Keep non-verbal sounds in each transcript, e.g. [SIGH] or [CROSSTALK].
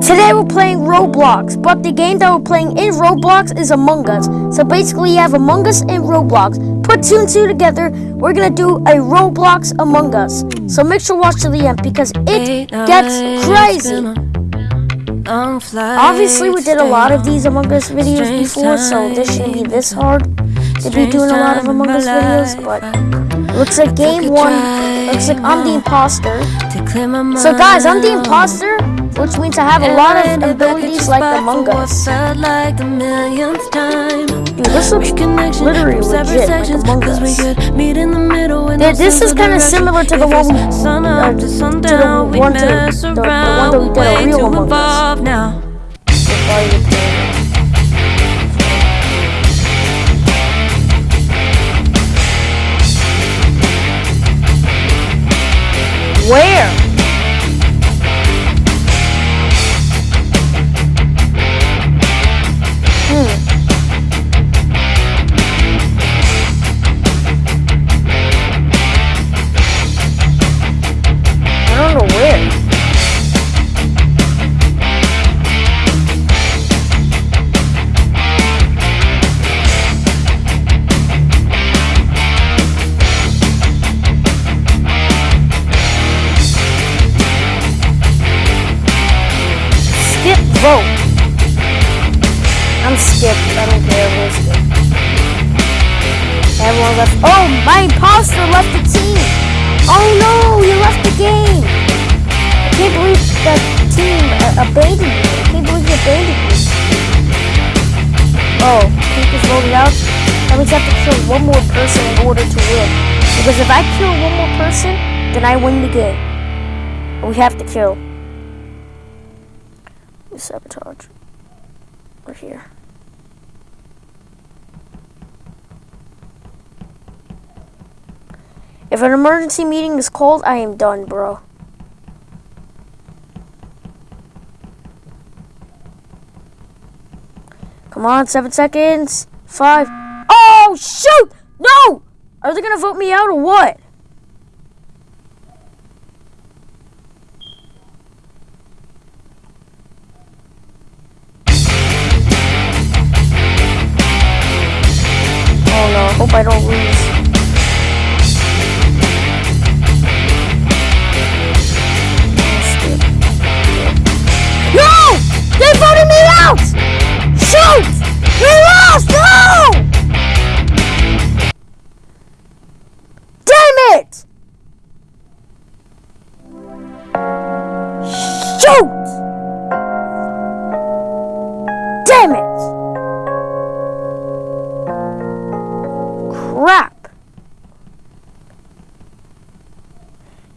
Today we're playing Roblox, but the game that we're playing in Roblox is Among Us. So basically you have Among Us and Roblox. Put two and two together, we're gonna do a Roblox Among Us. So make sure to watch to the end because it gets crazy. Obviously we did a lot of these Among Us videos before, so this shouldn't be this hard to be doing a lot of Among Us videos, but looks like game one, looks like I'm the imposter. So guys, I'm the imposter, which means I have a lot of abilities like Among Us. Dude, this looks literally legit like Among Us. Dude, this is kind of similar to the one we, uh, to the one, to, the, the one that we did a real Among Us. Where? I'm. I don't care. We'll skip. Everyone left. Oh, my imposter left the team. Oh no, you left the game. I can't believe that team uh, abandoned me. I can't believe he abandoned me. Oh, he just voted out. That means have to kill one more person in order to win. Because if I kill one more person, then I win the game. We have to kill. We sabotage. We're here. If an emergency meeting is called, I am done, bro. Come on, seven seconds. Five. Oh, shoot! No! Are they gonna vote me out or what? Oh no, I hope I don't lose.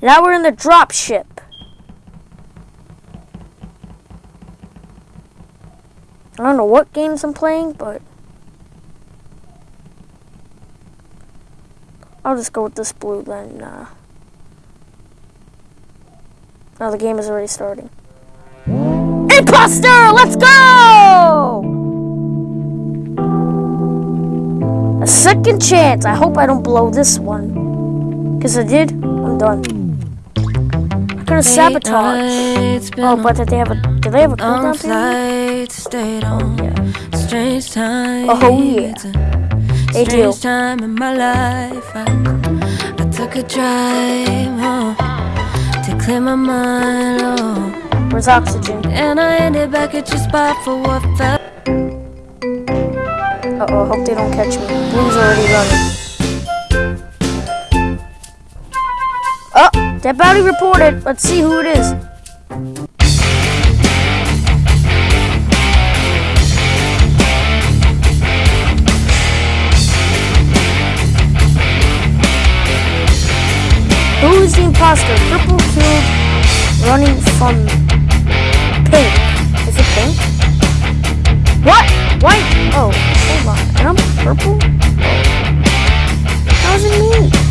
Now we're in the drop ship. I don't know what games I'm playing, but I'll just go with this blue then. Uh, oh, the game is already starting. Imposter! Let's go! A second chance. I hope I don't blow this one. Because I did, I'm done. Have sabotaged. Oh, but did they have a do they have a cooldown period? Stayed on. Oh, yeah. Strange time. Oh, yeah. They do. Time in my life. I, I took a drive to clear my mind. Oh, Where's oxygen? and I ended back at your spot for what felt. Uh oh, hope they don't catch me. Blue's already running. Dead body reported. Let's see who it is. Who is the imposter? Purple killed running from pink. Is it pink? What? White? Oh, hold on. And I'm purple? Oh. How's it me?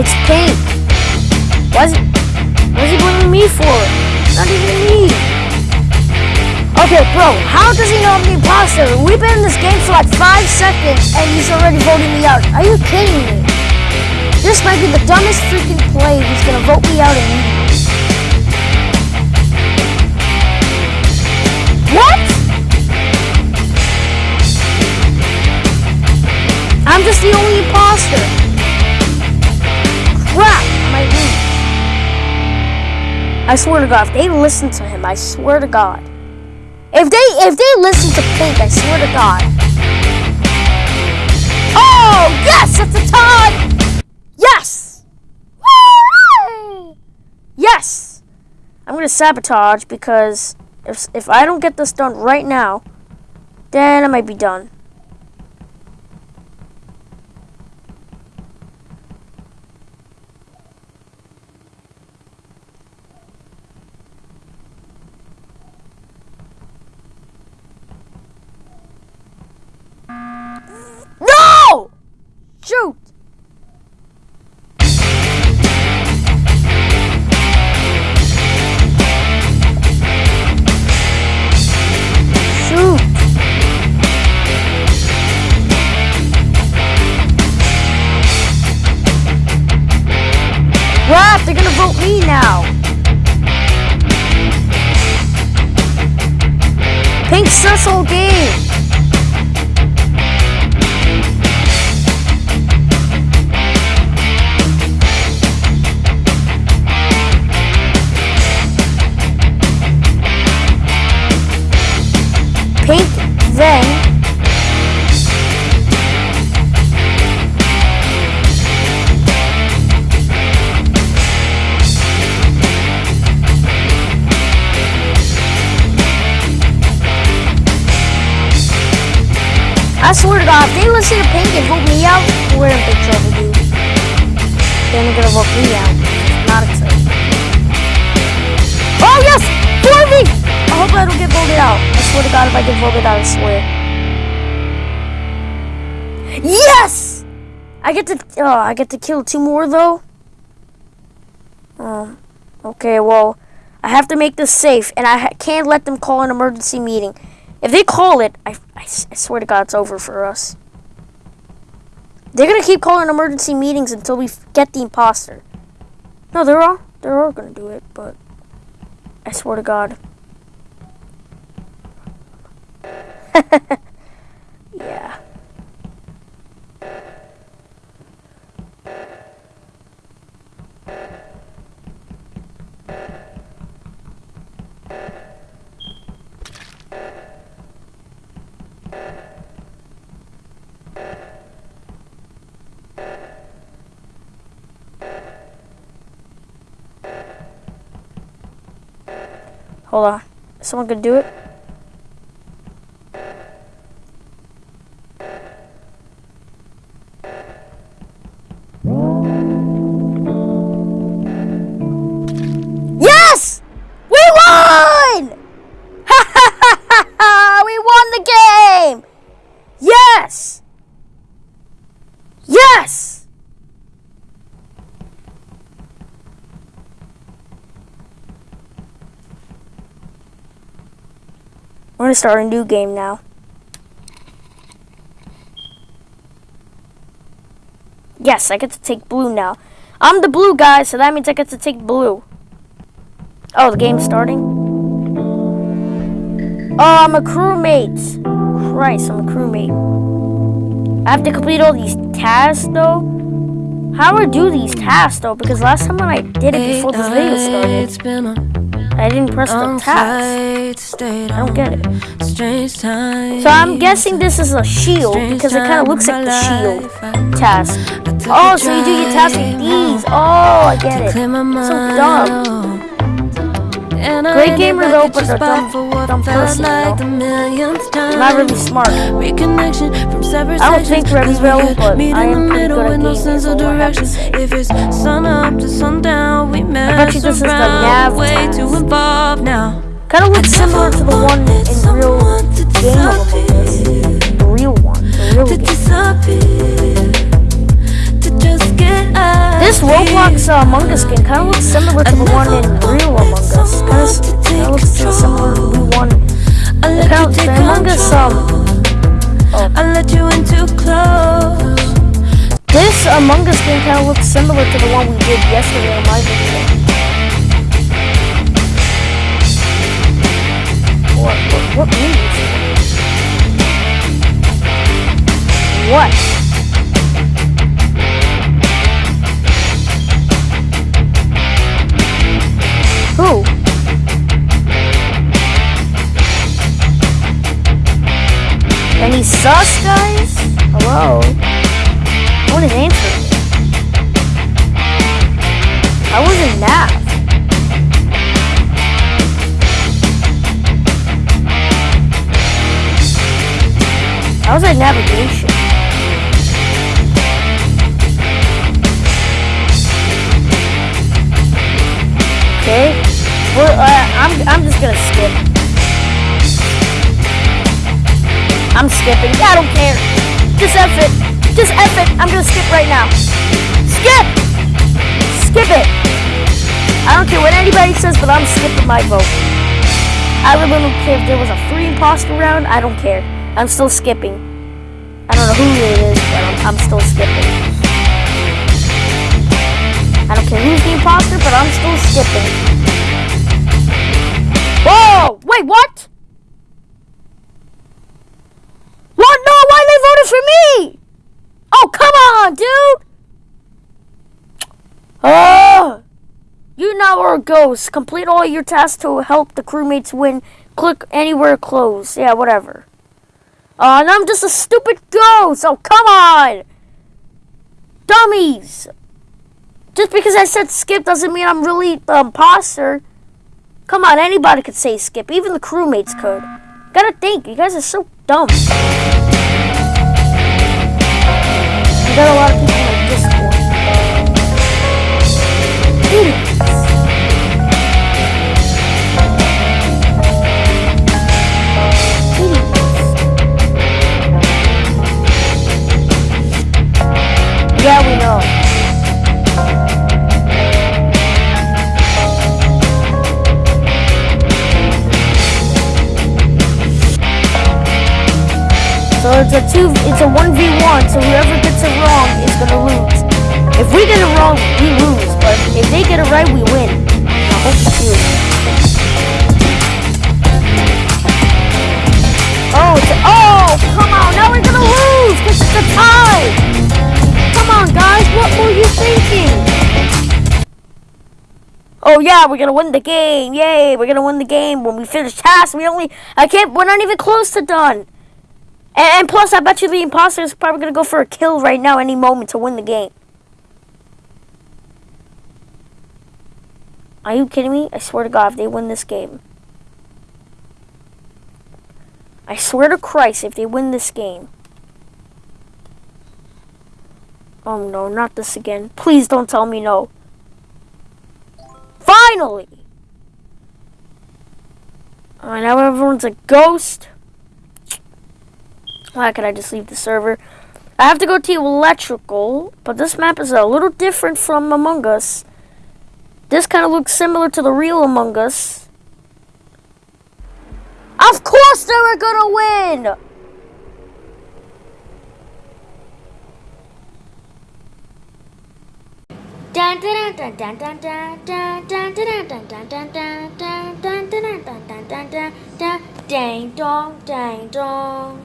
It's pink. What's what's he blaming me for? Not even me. Okay, bro, how does he know I'm the imposter? We've been in this game for like five seconds and he's already voting me out. Are you kidding me? This might be the dumbest freaking play He's gonna vote me out immediately. What? I'm just the only imposter. I swear to God, if they listen to him, I swear to God. If they if they listen to Pink, I swear to God. Oh yes, it's a tie. Yes. Yes. I'm gonna sabotage because if if I don't get this done right now, then I might be done. Me now. Pink Cecil game. I swear to God, if they listen to Pink and vote me out, we're in big trouble, dude. They're gonna vote me out. Not excited. Oh yes! For me! I hope I don't get voted out I swear to God, if I get voted out, I swear. Yes! I get to, oh, I get to kill two more though. Um, okay, well, I have to make this safe, and I can't let them call an emergency meeting. If they call it, I, I, swear to God, it's over for us. They're gonna keep calling emergency meetings until we get the imposter. No, they're all, they're all gonna do it, but I swear to God. [LAUGHS] yeah. Hold on. Someone could do it? Start a new game now. Yes, I get to take blue now. I'm the blue guy, so that means I get to take blue. Oh, the game's starting? Oh, I'm a crewmate. Christ, I'm a crewmate. I have to complete all these tasks, though. How do I do these tasks, though? Because last time when I did it before this video started, I didn't press the task. I don't get it. So I'm guessing this is a shield because it kind of looks like the shield task. Oh, so you do your task with these. Oh, I get it. So dumb. Great gamer though, but a dumb, dumb person though. Not really smart. I don't think very well, but I am pretty good at is I have to say. If it's sun up to sundown, we mess around. way too involved now. Kind of looks similar to the one in real game of The real one, the real game. This Roblox uh, Among Us game kind of looks similar to the one in real Among Us. Kind of looks similar to the one. Kind of, Among Us um. Oh. you in too close. This Among Us game kind of looks similar to the one we did yesterday on my video. What? What, what? What? Who? Any sus guys? Hello? I want an answer. I wasn't that. I was at navigation. Okay. Well, uh, I'm I'm just gonna skip. I'm skipping. I don't care. Just F it. Just F it. I'm gonna skip right now. Skip! Skip it. I don't care what anybody says, but I'm skipping my vote. I really don't care if there was a free imposter round. I don't care. I'm still skipping. I don't know who it is, but I'm, I'm still skipping. I don't care who's the imposter, but I'm still skipping. Wait, what? What? No, why they voted for me? Oh, come on, dude! Oh! You now are a ghost. Complete all your tasks to help the crewmates win. Click anywhere close. Yeah, whatever. Oh, and I'm just a stupid ghost. Oh, come on! Dummies! Just because I said skip doesn't mean I'm really um, the imposter. Come on, anybody could say skip. Even the crewmates could. Gotta think, you guys are so dumb. Got a lot of people it's a two, it's a one v one. So whoever gets it wrong is gonna lose. If we get it wrong, we lose. But if they get it right, we win. I hope you. Oh, it's oh, come on! Now we're gonna lose because it's a tie. Come on, guys. What were you thinking? Oh yeah, we're gonna win the game! Yay! We're gonna win the game when we finish tasks. We only, I can't. We're not even close to done. And, and plus, I bet you the imposter is probably going to go for a kill right now, any moment, to win the game. Are you kidding me? I swear to God, if they win this game. I swear to Christ, if they win this game. Oh no, not this again. Please don't tell me no. Finally! Alright, now everyone's a ghost. Why could I just leave the server? I have to go to electrical, but this map is a little different from Among Us. This kind of looks similar to the real Among Us. Of course they were gonna win! Dun dong ding dong